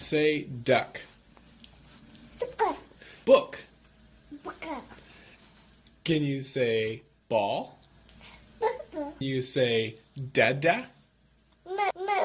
Say duck. Book. Book. Book. Can you say ball? You say dada? Mama.